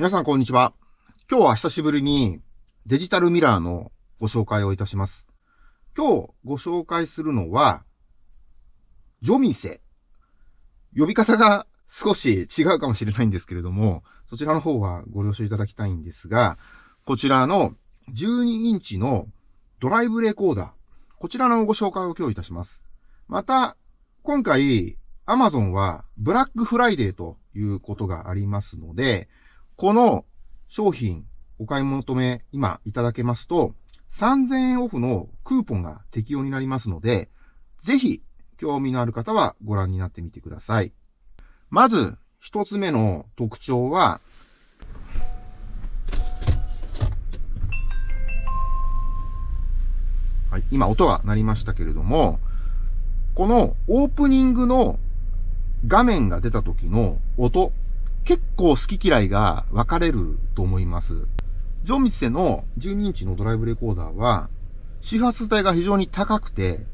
皆さんこんにちは。今日は久しぶりにデジタルミラーのご紹介をいたします。今日ご紹介するのは、ジョミセ。呼び方が少し違うかもしれないんですけれども、そちらの方はご了承いただきたいんですが、こちらの12インチのドライブレコーダー。こちらのご紹介を今日いたします。また、今回、Amazon はブラックフライデーということがありますので、この商品お買い求め今いただけますと、3000円オフのクーポンが適用になりますので、ぜひ興味のある方はご覧になってみてください。まず、一つ目の特徴は、はい、今音が鳴りましたけれども、このオープニングの画面が出た時の音結構好き嫌いが分かれると思います。ジョミセの12インチのドライブレコーダーは、周波数帯が非常に高くて、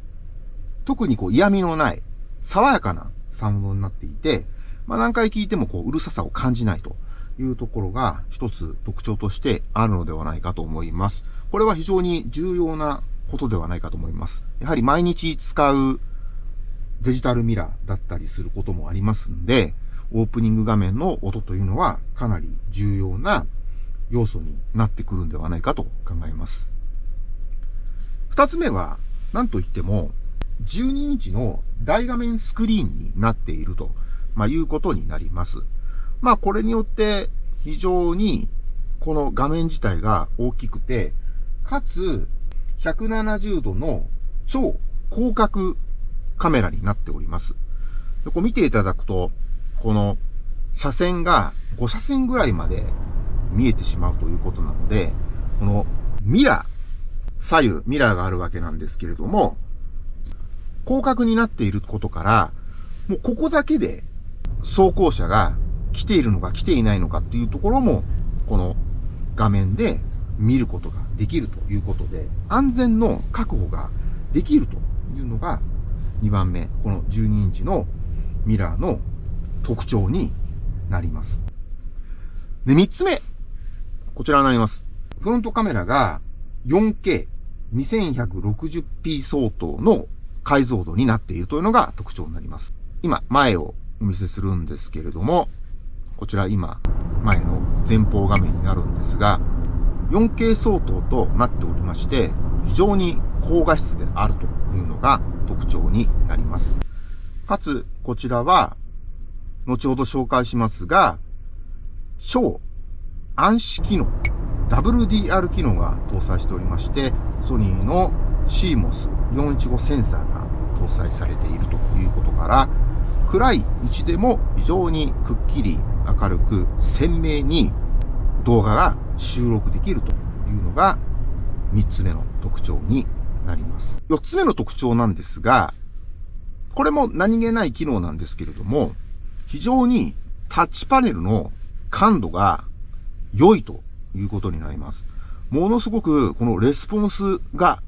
特にこう嫌味のない、爽やかなサウンドになっていて、まあ何回聞いてもこううるささを感じないというところが一つ特徴としてあるのではないかと思います。これは非常に重要なことではないかと思います。やはり毎日使うデジタルミラーだったりすることもありますんで、オープニング画面の音というのはかなり重要な要素になってくるんではないかと考えます。二つ目は、何と言っても、12インチの大画面スクリーンになっていると、まあ、いうことになります。まあ、これによって非常にこの画面自体が大きくて、かつ170度の超広角カメラになっております。こう見ていただくと、この車線が5車線ぐらいまで見えてしまうということなので、このミラー、左右、ミラーがあるわけなんですけれども、広角になっていることから、もうここだけで走行車が来ているのか来ていないのかっていうところも、この画面で見ることができるということで、安全の確保ができるというのが2番目、この12インチのミラーの特徴になります。で、三つ目。こちらになります。フロントカメラが 4K、2160p 相当の解像度になっているというのが特徴になります。今、前をお見せするんですけれども、こちら今、前の前方画面になるんですが、4K 相当となっておりまして、非常に高画質であるというのが特徴になります。かつ、こちらは後ほど紹介しますが、超暗視機能、WDR 機能が搭載しておりまして、ソニーの CMOS415 センサーが搭載されているということから、暗い位置でも非常にくっきり明るく鮮明に動画が収録できるというのが3つ目の特徴になります。4つ目の特徴なんですが、これも何気ない機能なんですけれども、非常にタッチパネルの感度が良いということになります。ものすごくこのレスポンスが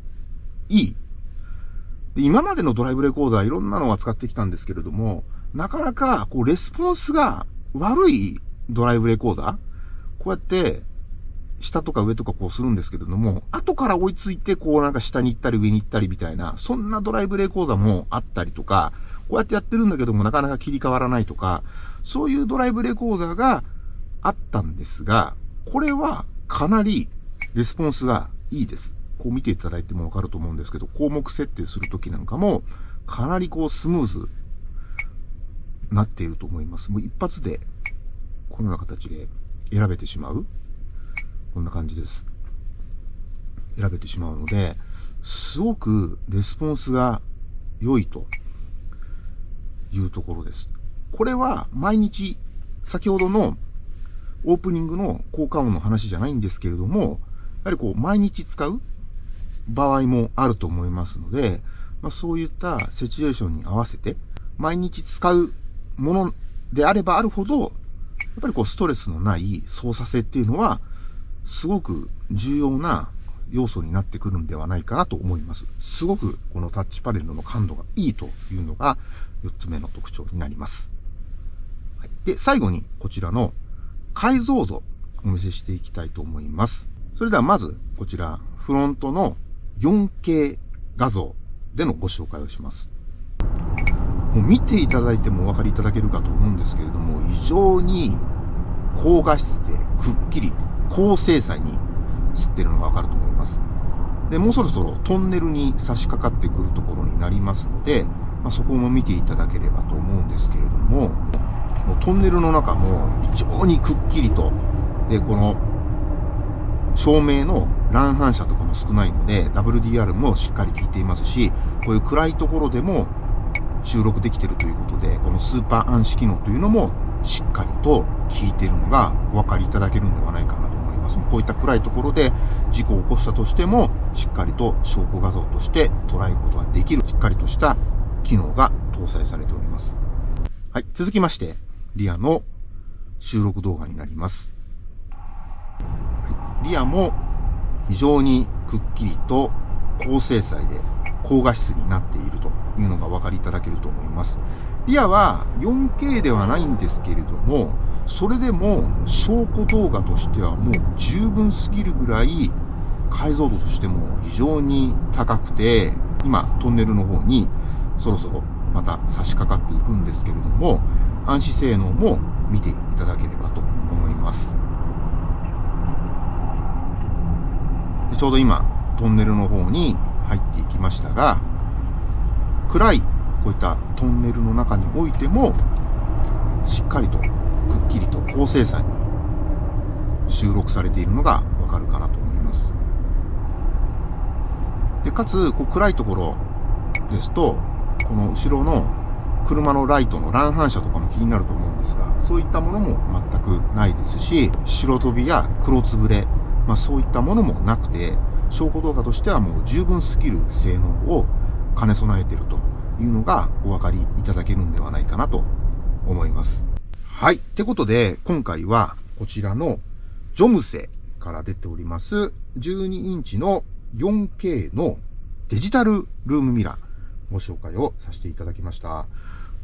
いい。今までのドライブレコーダーいろんなのは使ってきたんですけれども、なかなかこうレスポンスが悪いドライブレコーダーこうやって下とか上とかこうするんですけれども、後から追いついてこうなんか下に行ったり上に行ったりみたいな、そんなドライブレコーダーもあったりとか、こうやってやってるんだけどもなかなか切り替わらないとか、そういうドライブレコーダーがあったんですが、これはかなりレスポンスがいいです。こう見ていただいてもわかると思うんですけど、項目設定するときなんかも、かなりこうスムーズなっていると思います。もう一発で、このような形で選べてしまう。こんな感じです。選べてしまうので、すごくレスポンスが良いというところです。これは毎日、先ほどのオープニングの効果音の話じゃないんですけれども、やはりこう、毎日使う場合もあると思いますので、まあ、そういったシチュエーションに合わせて、毎日使うものであればあるほど、やっぱりこう、ストレスのない操作性っていうのは、すごく重要な要素になってくるんではないかなと思います。すごくこのタッチパネルの感度がいいというのが4つ目の特徴になります。はい、で、最後にこちらの解像度お見せしていきたいと思います。それではまず、こちら、フロントの 4K 画像でのご紹介をします。もう見ていただいてもお分かりいただけるかと思うんですけれども、非常に高画質でくっきり高精細に映ってるのがわかると思います。で、もうそろそろトンネルに差し掛かってくるところになりますので、まあ、そこも見ていただければと思うんですけれども、もうトンネルの中も非常にくっきりと、で、この照明の乱反射とかも少ないので、WDR もしっかり効いていますし、こういう暗いところでも収録できてるということで、このスーパー暗視機能というのもしっかりと効いてるのがお分かりいただけるんではないかなます。こういった暗いところで事故を起こしたとしても、しっかりと証拠画像として捉えることができる、しっかりとした機能が搭載されております。はい。続きまして、リアの収録動画になります。はい、リアも非常にくっきりと高精細で高画質になっているというのがお分かりいただけると思います。リアは 4K ではないんですけれども、それでも証拠動画としてはもう十分すぎるぐらい解像度としても非常に高くて、今トンネルの方にそろそろまた差し掛かっていくんですけれども、暗視性能も見ていただければと思います。ちょうど今、トンネルの方に入っていきましたが、暗いこういったトンネルの中においても、しっかりとくっきりと高精細に収録されているのがわかるかなと思います。で、かつ、こう暗いところですと、この後ろの車のライトの乱反射とかも気になると思うんですが、そういったものも全くないですし、白飛びや黒つぶれ、まあそういったものもなくて、証拠動画としてはもう十分すぎる性能を兼ね備えているというのがお分かりいただけるんではないかなと思います。はい。ってことで、今回はこちらのジョムセから出ております12インチの 4K のデジタルルームミラーご紹介をさせていただきました。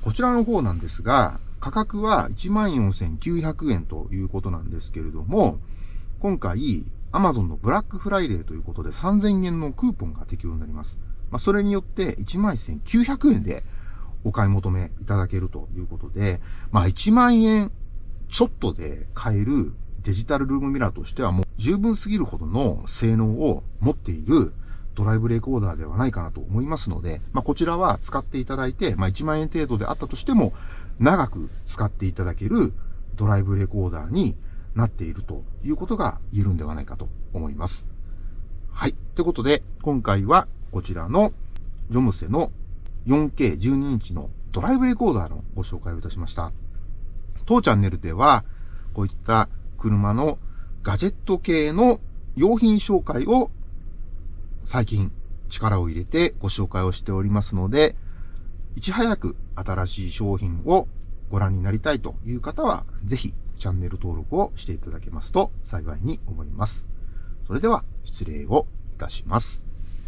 こちらの方なんですが、価格は14,900円ということなんですけれども、今回、Amazon のブラックフライデーということで3000円のクーポンが適用になります。まあ、それによって11,900円でお買い求めいただけるということで、まあ1万円ちょっとで買えるデジタルルームミラーとしてはもう十分すぎるほどの性能を持っているドライブレコーダーではないかなと思いますので、まあ、こちらは使っていただいて、まあ、1万円程度であったとしても、長く使っていただけるドライブレコーダーになっているということが言えるんではないかと思います。はい。ということで、今回はこちらのジョムセの 4K12 インチのドライブレコーダーのご紹介をいたしました。当チャンネルでは、こういった車のガジェット系の用品紹介を最近力を入れてご紹介をしておりますので、いち早く新しい商品をご覧になりたいという方は、ぜひチャンネル登録をしていただけますと幸いに思います。それでは失礼をいたします。